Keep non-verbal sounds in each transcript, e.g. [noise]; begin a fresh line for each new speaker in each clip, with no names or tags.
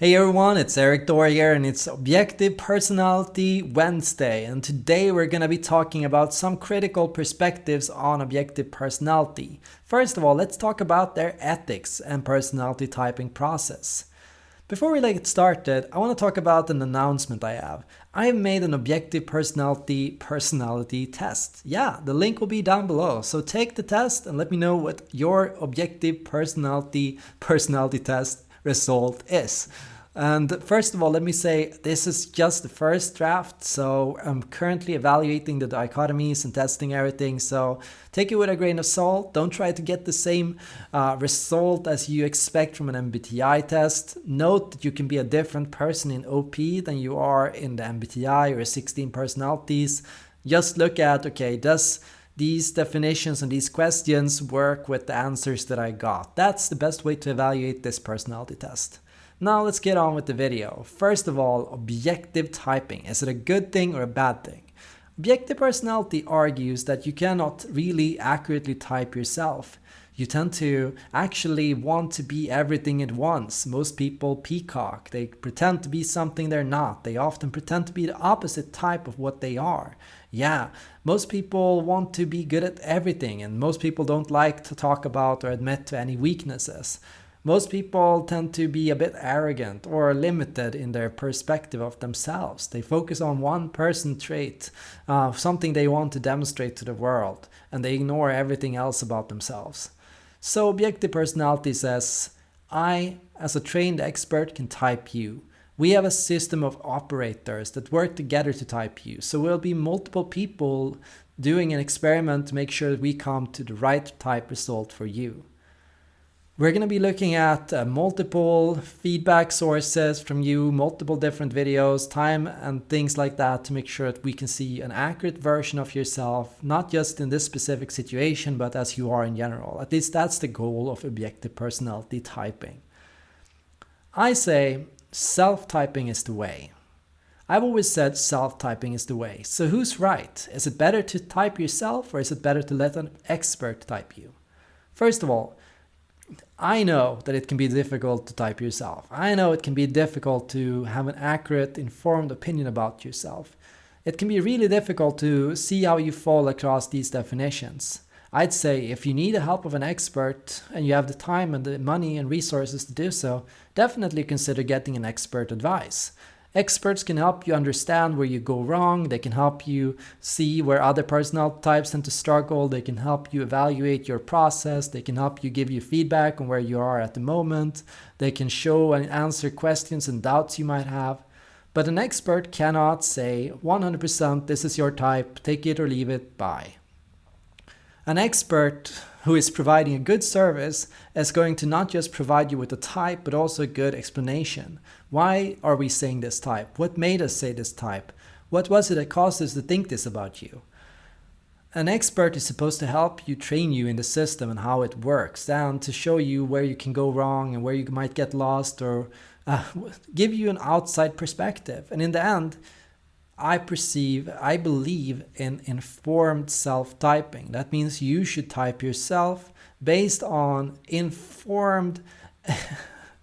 Hey everyone, it's Erik Thor here and it's Objective Personality Wednesday and today we're gonna be talking about some critical perspectives on objective personality. First of all, let's talk about their ethics and personality typing process. Before we get started, I want to talk about an announcement I have. I have made an objective personality personality test. Yeah, the link will be down below. So take the test and let me know what your objective personality personality test result is. And first of all, let me say this is just the first draft, so I'm currently evaluating the dichotomies and testing everything. So take it with a grain of salt. Don't try to get the same uh, result as you expect from an MBTI test. Note that you can be a different person in OP than you are in the MBTI or 16 personalities. Just look at okay, does these definitions and these questions work with the answers that I got? That's the best way to evaluate this personality test. Now let's get on with the video. First of all, objective typing. Is it a good thing or a bad thing? Objective personality argues that you cannot really accurately type yourself. You tend to actually want to be everything at once. Most people peacock. They pretend to be something they're not. They often pretend to be the opposite type of what they are. Yeah, most people want to be good at everything and most people don't like to talk about or admit to any weaknesses. Most people tend to be a bit arrogant or limited in their perspective of themselves. They focus on one person trait, uh, something they want to demonstrate to the world, and they ignore everything else about themselves. So objective personality says, I, as a trained expert, can type you. We have a system of operators that work together to type you. So we'll be multiple people doing an experiment to make sure that we come to the right type result for you. We're going to be looking at uh, multiple feedback sources from you, multiple different videos, time and things like that to make sure that we can see an accurate version of yourself, not just in this specific situation, but as you are in general. At least that's the goal of objective personality typing. I say self-typing is the way. I've always said self-typing is the way. So who's right? Is it better to type yourself or is it better to let an expert type you? First of all, I know that it can be difficult to type yourself. I know it can be difficult to have an accurate, informed opinion about yourself. It can be really difficult to see how you fall across these definitions. I'd say if you need the help of an expert and you have the time and the money and resources to do so, definitely consider getting an expert advice. Experts can help you understand where you go wrong, they can help you see where other personality types tend to struggle, they can help you evaluate your process, they can help you give you feedback on where you are at the moment, they can show and answer questions and doubts you might have. But an expert cannot say 100% this is your type, take it or leave it, bye. An expert who is providing a good service is going to not just provide you with a type, but also a good explanation. Why are we saying this type? What made us say this type? What was it that caused us to think this about you? An expert is supposed to help you train you in the system and how it works, and to show you where you can go wrong and where you might get lost or uh, give you an outside perspective. And in the end, I perceive, I believe in informed self-typing. That means you should type yourself based on informed, [laughs] uh,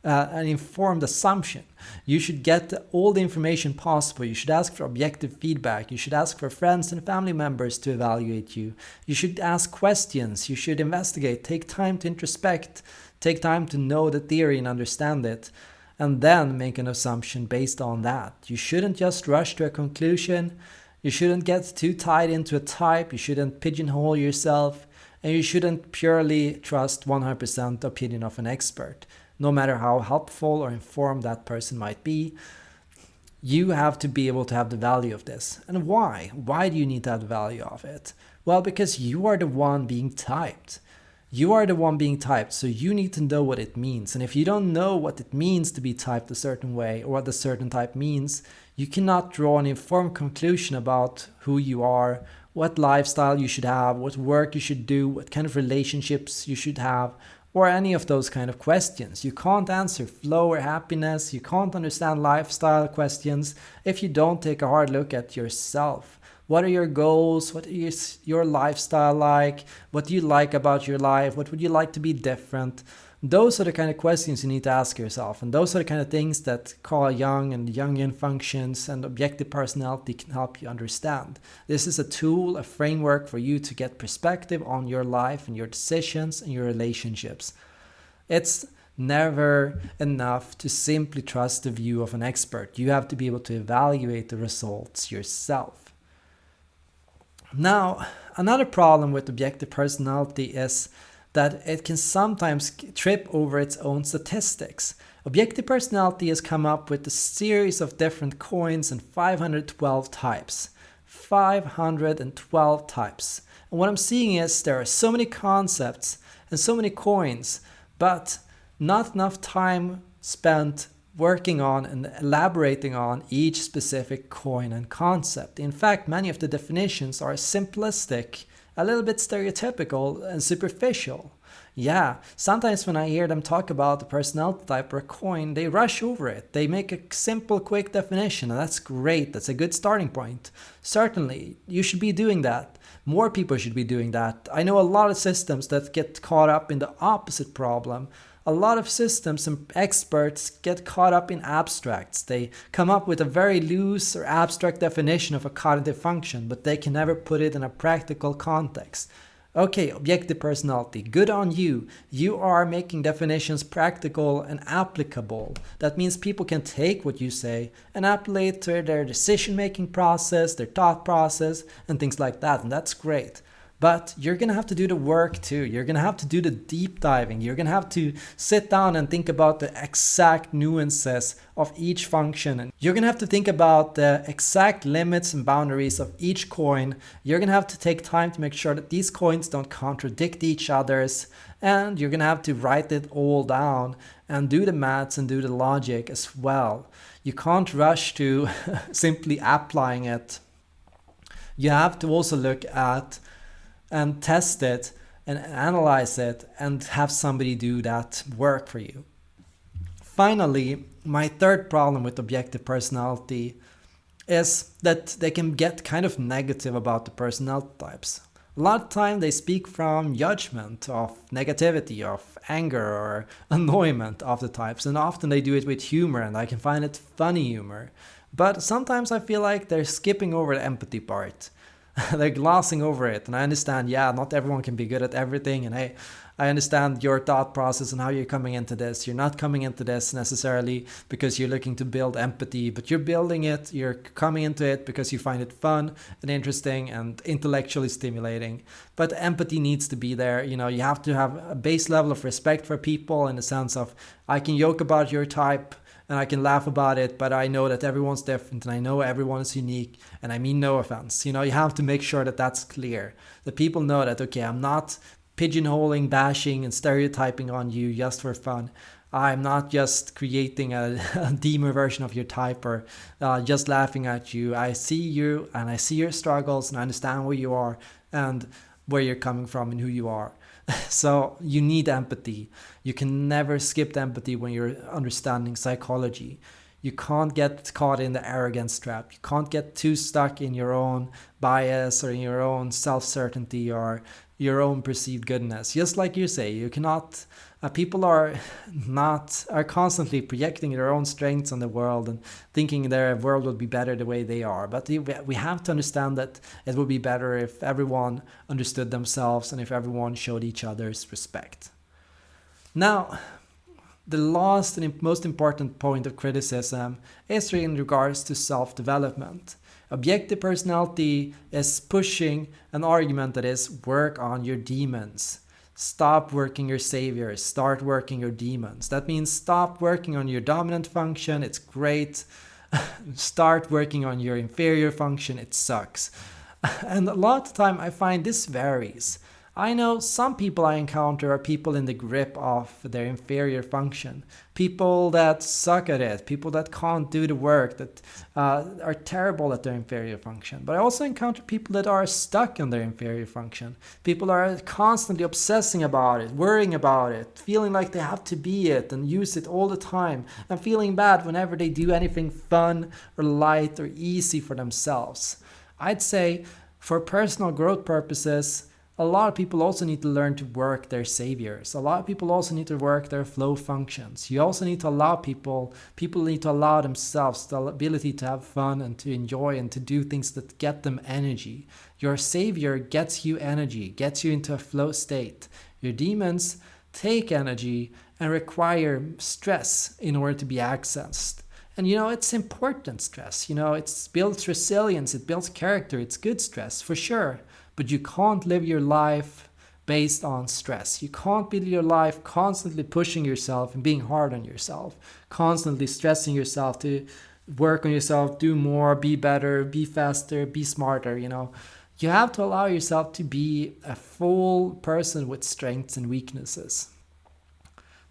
an informed assumption. You should get all the information possible. You should ask for objective feedback. You should ask for friends and family members to evaluate you. You should ask questions. You should investigate. Take time to introspect. Take time to know the theory and understand it and then make an assumption based on that. You shouldn't just rush to a conclusion. You shouldn't get too tied into a type. You shouldn't pigeonhole yourself. And you shouldn't purely trust 100% opinion of an expert, no matter how helpful or informed that person might be. You have to be able to have the value of this. And why? Why do you need the value of it? Well, because you are the one being typed. You are the one being typed, so you need to know what it means. And if you don't know what it means to be typed a certain way or what a certain type means, you cannot draw an informed conclusion about who you are, what lifestyle you should have, what work you should do, what kind of relationships you should have, or any of those kind of questions. You can't answer flow or happiness, you can't understand lifestyle questions if you don't take a hard look at yourself. What are your goals? What is your lifestyle like? What do you like about your life? What would you like to be different? Those are the kind of questions you need to ask yourself, and those are the kind of things that Carl Jung and Jungian functions and objective personality can help you understand. This is a tool, a framework for you to get perspective on your life and your decisions and your relationships. It's never enough to simply trust the view of an expert. You have to be able to evaluate the results yourself. Now, another problem with objective personality is that it can sometimes trip over its own statistics. Objective personality has come up with a series of different coins and 512 types. 512 types. And what I'm seeing is there are so many concepts and so many coins, but not enough time spent working on and elaborating on each specific coin and concept. In fact, many of the definitions are simplistic a little bit stereotypical and superficial. Yeah, sometimes when I hear them talk about the personality type or a coin, they rush over it. They make a simple, quick definition, and that's great. That's a good starting point. Certainly, you should be doing that. More people should be doing that. I know a lot of systems that get caught up in the opposite problem a lot of systems and experts get caught up in abstracts. They come up with a very loose or abstract definition of a cognitive function, but they can never put it in a practical context. Okay, objective personality, good on you. You are making definitions practical and applicable. That means people can take what you say and apply it to their decision making process, their thought process, and things like that, and that's great. But you're going to have to do the work too. You're going to have to do the deep diving. You're going to have to sit down and think about the exact nuances of each function. And you're going to have to think about the exact limits and boundaries of each coin. You're going to have to take time to make sure that these coins don't contradict each other's. And you're going to have to write it all down and do the maths and do the logic as well. You can't rush to [laughs] simply applying it. You have to also look at and test it and analyze it and have somebody do that work for you. Finally, my third problem with objective personality is that they can get kind of negative about the personality types. A lot of time they speak from judgment of negativity, of anger or [laughs] annoyment of the types, and often they do it with humor, and I can find it funny humor. But sometimes I feel like they're skipping over the empathy part. [laughs] they're glossing over it. And I understand, yeah, not everyone can be good at everything. And hey, I understand your thought process and how you're coming into this. You're not coming into this necessarily because you're looking to build empathy, but you're building it, you're coming into it because you find it fun and interesting and intellectually stimulating. But empathy needs to be there. You know, you have to have a base level of respect for people in the sense of I can joke about your type and I can laugh about it, but I know that everyone's different and I know everyone is unique and I mean no offense. You know, you have to make sure that that's clear. That people know that, okay, I'm not pigeonholing, bashing, and stereotyping on you just for fun. I'm not just creating a, [laughs] a demo version of your type or uh, just laughing at you. I see you and I see your struggles and I understand where you are and where you're coming from and who you are. [laughs] so you need empathy. You can never skip empathy when you're understanding psychology. You can't get caught in the arrogance trap. You can't get too stuck in your own bias or in your own self certainty or your own perceived goodness. Just like you say, you cannot. Uh, people are [laughs] not are constantly projecting their own strengths on the world and thinking their world would be better the way they are. But we have to understand that it would be better if everyone understood themselves and if everyone showed each other's respect. Now, the last and most important point of criticism is in regards to self development. Objective personality is pushing an argument that is work on your demons. Stop working your saviors, start working your demons. That means stop working on your dominant function, it's great. [laughs] start working on your inferior function, it sucks. [laughs] And a lot of time I find this varies. I know some people I encounter are people in the grip of their inferior function, people that suck at it, people that can't do the work, that uh, are terrible at their inferior function. But I also encounter people that are stuck in their inferior function, people are constantly obsessing about it, worrying about it, feeling like they have to be it and use it all the time, and feeling bad whenever they do anything fun or light or easy for themselves. I'd say for personal growth purposes, a lot of people also need to learn to work their saviors. A lot of people also need to work their flow functions. You also need to allow people, people need to allow themselves the ability to have fun and to enjoy and to do things that get them energy. Your savior gets you energy, gets you into a flow state. Your demons take energy and require stress in order to be accessed. And you know, it's important stress. You know, it builds resilience, it builds character, it's good stress for sure but you can't live your life based on stress. You can't build your life constantly pushing yourself and being hard on yourself, constantly stressing yourself to work on yourself, do more, be better, be faster, be smarter, you know. You have to allow yourself to be a full person with strengths and weaknesses.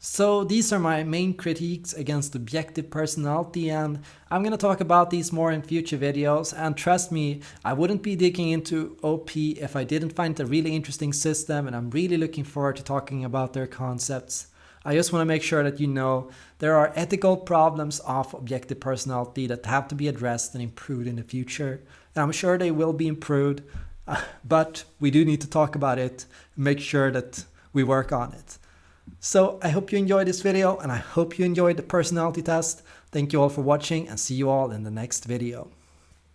So these are my main critiques against objective personality and I'm gonna talk about these more in future videos and trust me, I wouldn't be digging into OP if I didn't find it a really interesting system and I'm really looking forward to talking about their concepts. I just want to make sure that you know there are ethical problems of objective personality that have to be addressed and improved in the future. And I'm sure they will be improved, [laughs] but we do need to talk about it, make sure that we work on it. So I hope you enjoyed this video and I hope you enjoyed the personality test. Thank you all for watching and see you all in the next video.